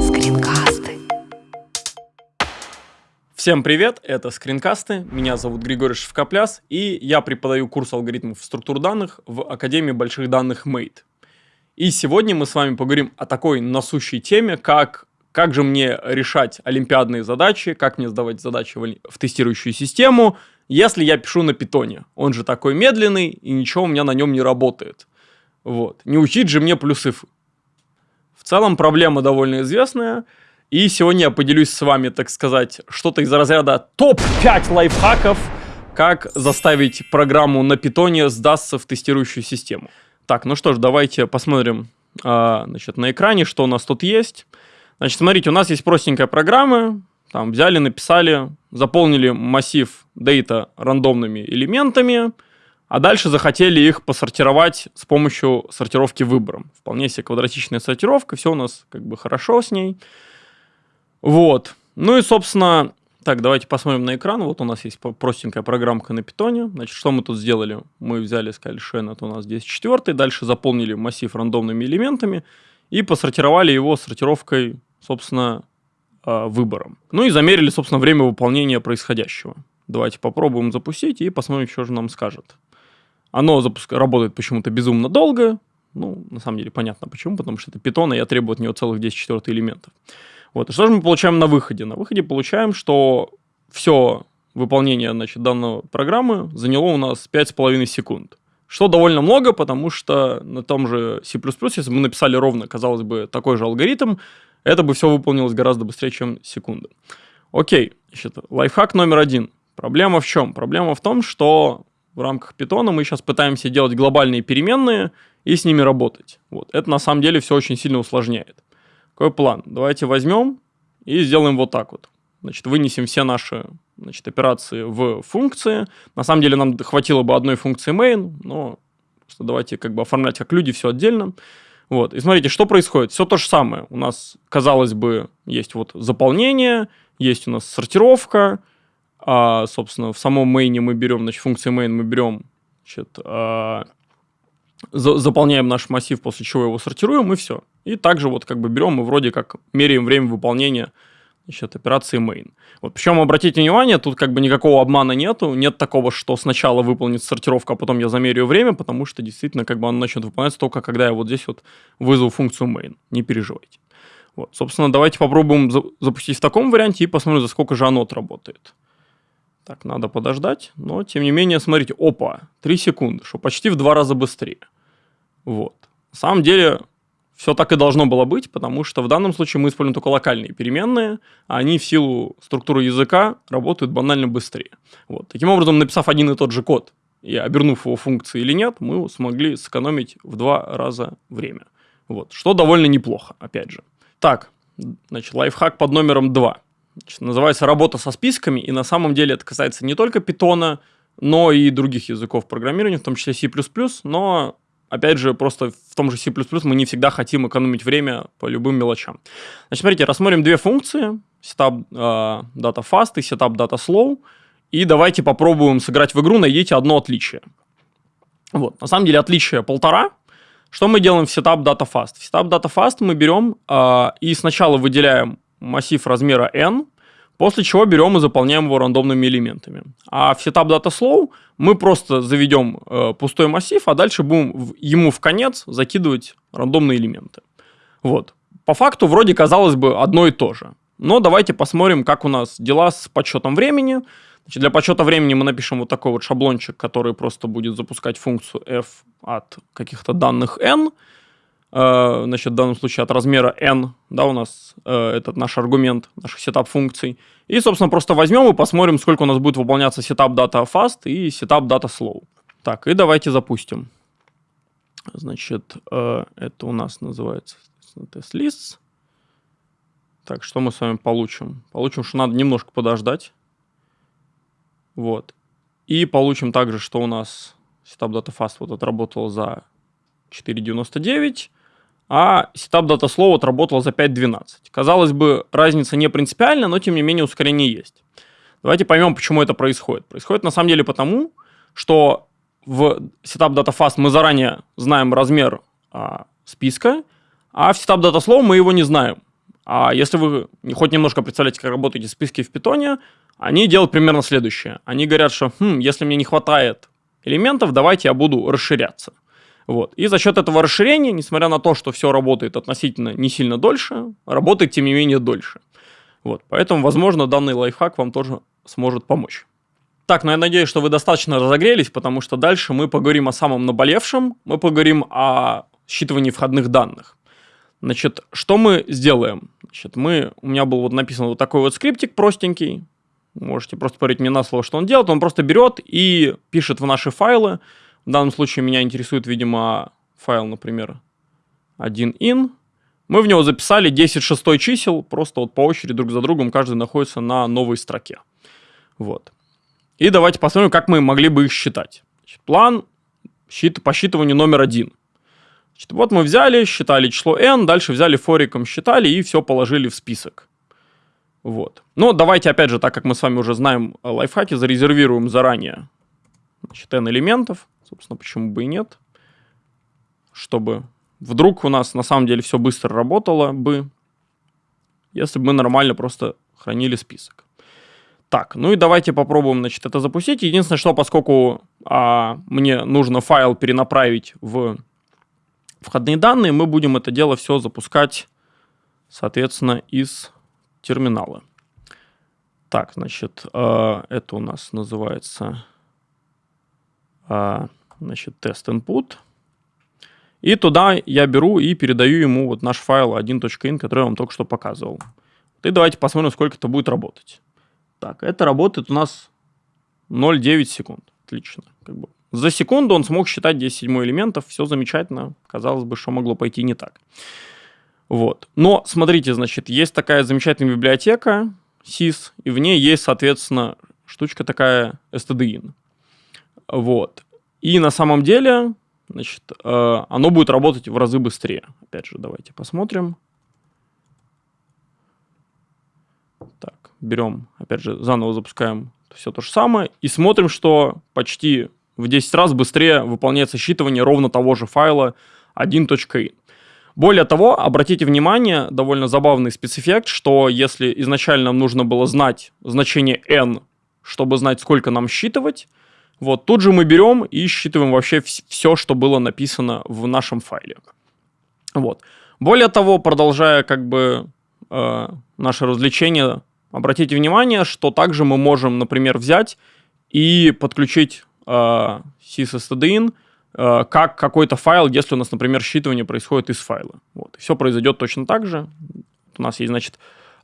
Скринкасты. Всем привет, это скринкасты, меня зовут Григорий Шевкопляс, и я преподаю курс алгоритмов структур данных в Академии больших данных Mate. И сегодня мы с вами поговорим о такой насущей теме, как как же мне решать олимпиадные задачи, как мне сдавать задачи в, в тестирующую систему, если я пишу на питоне. Он же такой медленный, и ничего у меня на нем не работает. Вот. Не учить же мне плюсы. В целом проблема довольно известная. И сегодня я поделюсь с вами, так сказать, что-то из разряда топ-5 лайфхаков, как заставить программу на питоне сдастся в тестирующую систему. Так, ну что ж, давайте посмотрим а, значит, на экране, что у нас тут есть. Значит, смотрите, у нас есть простенькая программа, там взяли, написали, заполнили массив data рандомными элементами, а дальше захотели их посортировать с помощью сортировки выбором. Вполне себе квадратичная сортировка, все у нас как бы хорошо с ней. Вот. Ну и, собственно, так, давайте посмотрим на экран. Вот у нас есть простенькая программка на питоне. Значит, что мы тут сделали? Мы взяли, сказали, это у нас здесь четвертый, дальше заполнили массив рандомными элементами и посортировали его сортировкой собственно, а, выбором. Ну и замерили, собственно, время выполнения происходящего. Давайте попробуем запустить и посмотрим, что же нам скажет. Оно запуск... работает почему-то безумно долго. Ну, на самом деле, понятно почему, потому что это питон, и я требую от него целых 10 четвертых элементов. Вот. И что же мы получаем на выходе? На выходе получаем, что все выполнение значит, данной программы заняло у нас 5,5 секунд. Что довольно много, потому что на том же C++, если бы мы написали ровно, казалось бы, такой же алгоритм, это бы все выполнилось гораздо быстрее, чем секунда. Окей, значит, лайфхак номер один. Проблема в чем? Проблема в том, что в рамках питона мы сейчас пытаемся делать глобальные переменные и с ними работать. Вот. Это на самом деле все очень сильно усложняет. Какой план? Давайте возьмем и сделаем вот так вот. Значит, вынесем все наши значит, операции в функции. На самом деле нам хватило бы одной функции main, но просто давайте как бы оформлять как люди все отдельно. Вот. И смотрите, что происходит. Все то же самое. У нас, казалось бы, есть вот заполнение, есть у нас сортировка. А, собственно, в самом мейне мы берем, значит, функции main мы берем, значит, а, за, заполняем наш массив, после чего его сортируем, и все. И также вот как бы берем и вроде как меряем время выполнения значит, операции main. Вот, причем, обратите внимание, тут как бы никакого обмана нету, нет такого, что сначала выполнится сортировка, а потом я замерю время, потому что действительно как бы оно начнет выполняться только когда я вот здесь вот вызову функцию main, не переживайте. Вот, собственно, давайте попробуем за запустить в таком варианте и посмотрим, за сколько же оно отработает. Так, надо подождать, но тем не менее, смотрите, опа, 3 секунды, что почти в два раза быстрее. Вот. На самом деле, все так и должно было быть, потому что в данном случае мы используем только локальные переменные, а они в силу структуры языка работают банально быстрее. Вот. Таким образом, написав один и тот же код и обернув его функции или нет, мы смогли сэкономить в два раза время. Вот. Что довольно неплохо, опять же. Так, значит, лайфхак под номером 2. Называется «Работа со списками», и на самом деле это касается не только питона, но и других языков программирования, в том числе C++, но опять же, просто в том же C++ мы не всегда хотим экономить время по любым мелочам. Значит, смотрите, рассмотрим две функции, setup uh, data fast и setup data slow, и давайте попробуем сыграть в игру, найдите одно отличие. Вот, на самом деле отличие полтора. Что мы делаем в setup data fast? В setup data fast мы берем uh, и сначала выделяем массив размера n, После чего берем и заполняем его рандомными элементами. А в setup data slow мы просто заведем э, пустой массив, а дальше будем в, ему в конец закидывать рандомные элементы. Вот. По факту вроде казалось бы одно и то же. Но давайте посмотрим, как у нас дела с подсчетом времени. Значит, для подсчета времени мы напишем вот такой вот шаблончик, который просто будет запускать функцию f от каких-то данных n. Э, значит, в данном случае от размера n, да, у нас э, этот наш аргумент, наш setup функций. И, собственно, просто возьмем и посмотрим, сколько у нас будет выполняться setup data fast и setup data slow. Так, и давайте запустим. Значит, э, это у нас называется test lists. Так, что мы с вами получим? Получим, что надо немножко подождать. Вот. И получим также, что у нас setup data fast вот отработал за 4.99 а setup data slow отработал за 5.12. Казалось бы, разница не принципиальна, но тем не менее ускорение есть. Давайте поймем, почему это происходит. Происходит на самом деле потому, что в setup data fast мы заранее знаем размер а, списка, а в setup датаслов мы его не знаем. А если вы хоть немножко представляете, как работаете списки в питоне, они делают примерно следующее. Они говорят, что хм, если мне не хватает элементов, давайте я буду расширяться. Вот. И за счет этого расширения, несмотря на то, что все работает относительно не сильно дольше, работает тем не менее дольше. Вот. Поэтому, возможно, данный лайфхак вам тоже сможет помочь. Так, ну я надеюсь, что вы достаточно разогрелись, потому что дальше мы поговорим о самом наболевшем, мы поговорим о считывании входных данных. Значит, что мы сделаем? Значит, мы, у меня был вот написан вот такой вот скриптик простенький, можете просто поверить мне на слово, что он делает, он просто берет и пишет в наши файлы, в данном случае меня интересует, видимо, файл, например, 1in, мы в него записали 10 шестой чисел, просто вот по очереди друг за другом, каждый находится на новой строке. Вот. И давайте посмотрим, как мы могли бы их считать. Значит, план счит, по считыванию номер один. Значит, вот мы взяли, считали число n, дальше взяли фориком, считали и все положили в список. Вот. Но давайте, опять же, так как мы с вами уже знаем лайфхаки, зарезервируем заранее значит, n элементов. Собственно, почему бы и нет. Чтобы вдруг у нас на самом деле все быстро работало бы, если бы мы нормально просто хранили список. Так, ну и давайте попробуем, значит, это запустить. Единственное, что поскольку а, мне нужно файл перенаправить в входные данные, мы будем это дело все запускать, соответственно, из терминала. Так, значит, э, это у нас называется, э, значит, тест input. И туда я беру и передаю ему вот наш файл 1.in, который я вам только что показывал. И давайте посмотрим, сколько это будет работать. Так, это работает у нас 0,9 секунд. Отлично. Как бы. За секунду он смог считать 10 седьмой элементов. Все замечательно. Казалось бы, что могло пойти не так. Вот. Но, смотрите, значит, есть такая замечательная библиотека SIS, и в ней есть, соответственно, штучка такая stdin. Вот. И на самом деле, значит, э, оно будет работать в разы быстрее. Опять же, давайте посмотрим. Так берем, опять же, заново запускаем все то же самое и смотрим, что почти в 10 раз быстрее выполняется считывание ровно того же файла 1.in. Более того, обратите внимание, довольно забавный спецэффект, что если изначально нам нужно было знать значение n, чтобы знать, сколько нам считывать, вот тут же мы берем и считываем вообще все, что было написано в нашем файле. Вот. Более того, продолжая как бы э, наше развлечение Обратите внимание, что также мы можем, например, взять и подключить э, sysstdin э, как какой-то файл, если у нас, например, считывание происходит из файла. Вот. Все произойдет точно так же. У нас есть, значит,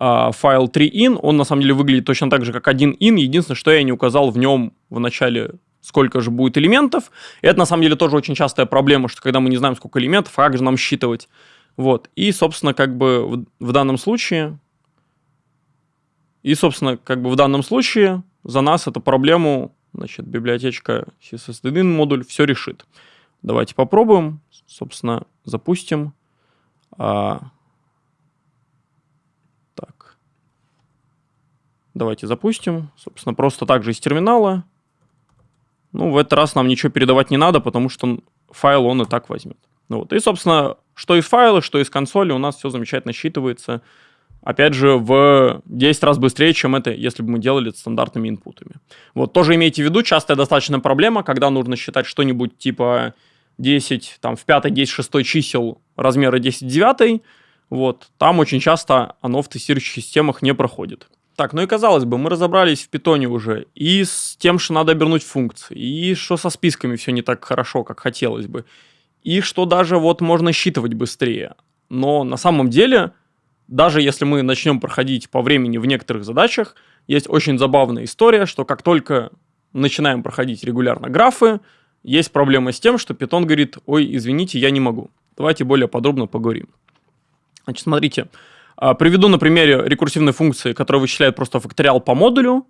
э, файл 3in, он на самом деле выглядит точно так же, как 1in, единственное, что я не указал в нем в начале сколько же будет элементов. И это на самом деле тоже очень частая проблема, что когда мы не знаем, сколько элементов, а как же нам считывать. Вот. И, собственно, как бы в, в данном случае и, собственно, как бы в данном случае за нас эту проблему, значит, библиотечка syssdin модуль все решит. Давайте попробуем, собственно, запустим. А, так. Давайте запустим. Собственно, просто так же из терминала. Ну, в этот раз нам ничего передавать не надо, потому что файл он и так возьмет. Ну, вот. И, собственно, что из файла, что из консоли у нас все замечательно считывается опять же, в 10 раз быстрее, чем это, если бы мы делали это стандартными инпутами. Вот, тоже имейте в виду, частая достаточно проблема, когда нужно считать что-нибудь типа 10, там, в 5, 10, 6 чисел размера 10 9, вот, там очень часто оно в тестирующих системах не проходит. Так, ну и казалось бы, мы разобрались в питоне уже и с тем, что надо обернуть функции, и что со списками все не так хорошо, как хотелось бы, и что даже вот можно считывать быстрее. Но на самом деле даже если мы начнем проходить по времени в некоторых задачах, есть очень забавная история, что как только начинаем проходить регулярно графы, есть проблема с тем, что Python говорит, ой, извините, я не могу. Давайте более подробно поговорим. Значит, смотрите, а, приведу на примере рекурсивной функции, которая вычисляет просто факториал по модулю.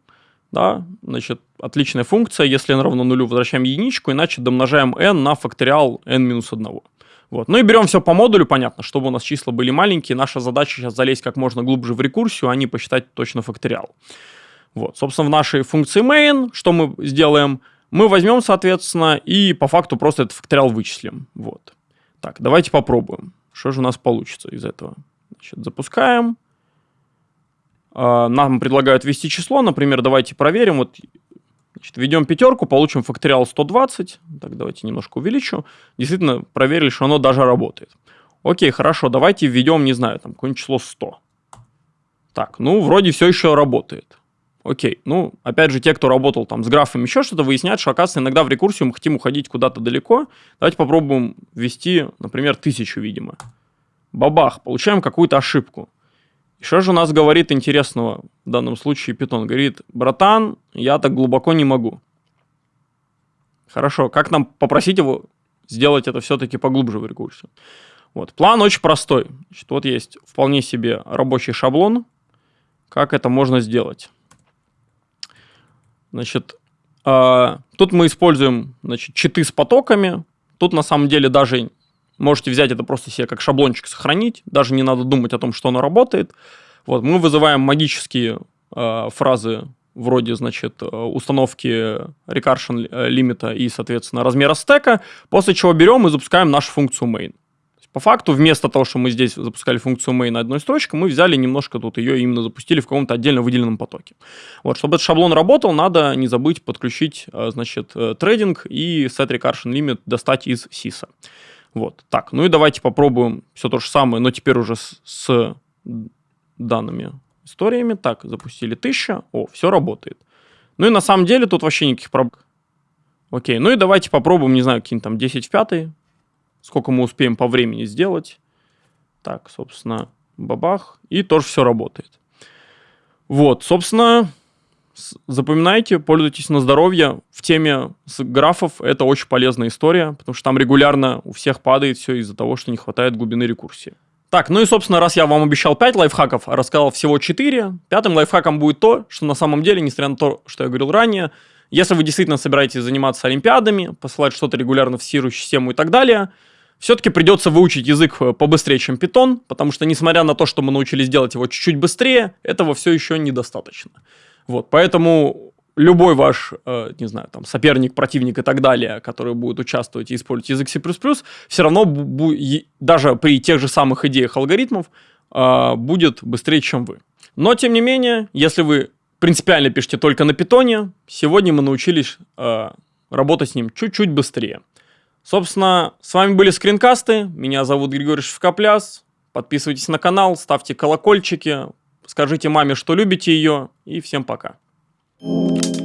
Да, значит, отличная функция, если n равно нулю, возвращаем единичку, иначе домножаем n на факториал n минус 1. Вот. Ну и берем все по модулю, понятно, чтобы у нас числа были маленькие. Наша задача сейчас залезть как можно глубже в рекурсию, а не посчитать точно факториал. Вот. Собственно, в нашей функции main, что мы сделаем? Мы возьмем, соответственно, и по факту просто этот факториал вычислим. Вот. Так, давайте попробуем. Что же у нас получится из этого? Значит, запускаем. А, нам предлагают ввести число. Например, давайте проверим. Вот Значит, введем пятерку, получим факториал 120. Так, давайте немножко увеличу. Действительно, проверили, что оно даже работает. Окей, хорошо, давайте введем, не знаю, там какое-нибудь число 100. Так, ну, вроде все еще работает. Окей, ну, опять же, те, кто работал там с графами, еще что-то, выясняют, что, оказывается, иногда в рекурсию мы хотим уходить куда-то далеко. Давайте попробуем ввести, например, тысячу, видимо. Бабах, получаем какую-то ошибку. И что же у нас говорит интересного в данном случае Питон? Говорит, братан, я так глубоко не могу. Хорошо, как нам попросить его сделать это все-таки поглубже в рекурсию? Вот, план очень простой. Значит, вот есть вполне себе рабочий шаблон, как это можно сделать. Значит, э, тут мы используем значит, читы с потоками. Тут на самом деле даже Можете взять это просто себе как шаблончик сохранить, даже не надо думать о том, что оно работает. Вот, мы вызываем магические э, фразы вроде, значит, э, установки recursion э, лимита и, соответственно, размера стека, после чего берем и запускаем нашу функцию main. По факту, вместо того, что мы здесь запускали функцию main одной строчкой, мы взяли немножко тут ее именно запустили в каком-то отдельно выделенном потоке. Вот, чтобы этот шаблон работал, надо не забыть подключить, э, значит, трейдинг и set recursion limit достать из сиса. Вот, так, ну и давайте попробуем все то же самое, но теперь уже с, с данными историями. Так, запустили 1000, о, все работает. Ну и на самом деле тут вообще никаких проблем. Окей, ну и давайте попробуем, не знаю, какие-нибудь там 10 в 5, сколько мы успеем по времени сделать. Так, собственно, бабах, и тоже все работает. Вот, собственно, запоминайте, пользуйтесь на здоровье. В теме графов это очень полезная история, потому что там регулярно у всех падает все из-за того, что не хватает глубины рекурсии. Так, ну и, собственно, раз я вам обещал 5 лайфхаков, а рассказал всего 4, пятым лайфхаком будет то, что на самом деле, несмотря на то, что я говорил ранее, если вы действительно собираетесь заниматься олимпиадами, посылать что-то регулярно в сирую систему и так далее, все-таки придется выучить язык э, побыстрее, чем питон, потому что, несмотря на то, что мы научились делать его чуть-чуть быстрее, этого все еще недостаточно. Вот, поэтому любой ваш, э, не знаю, там, соперник, противник и так далее, который будет участвовать и использовать язык C++, все равно даже при тех же самых идеях алгоритмов э, будет быстрее, чем вы. Но, тем не менее, если вы принципиально пишете только на питоне, сегодня мы научились э, работать с ним чуть-чуть быстрее. Собственно, с вами были скринкасты. Меня зовут Григорий Шевкопляс. Подписывайтесь на канал, ставьте колокольчики, Скажите маме, что любите ее, и всем пока. Thank you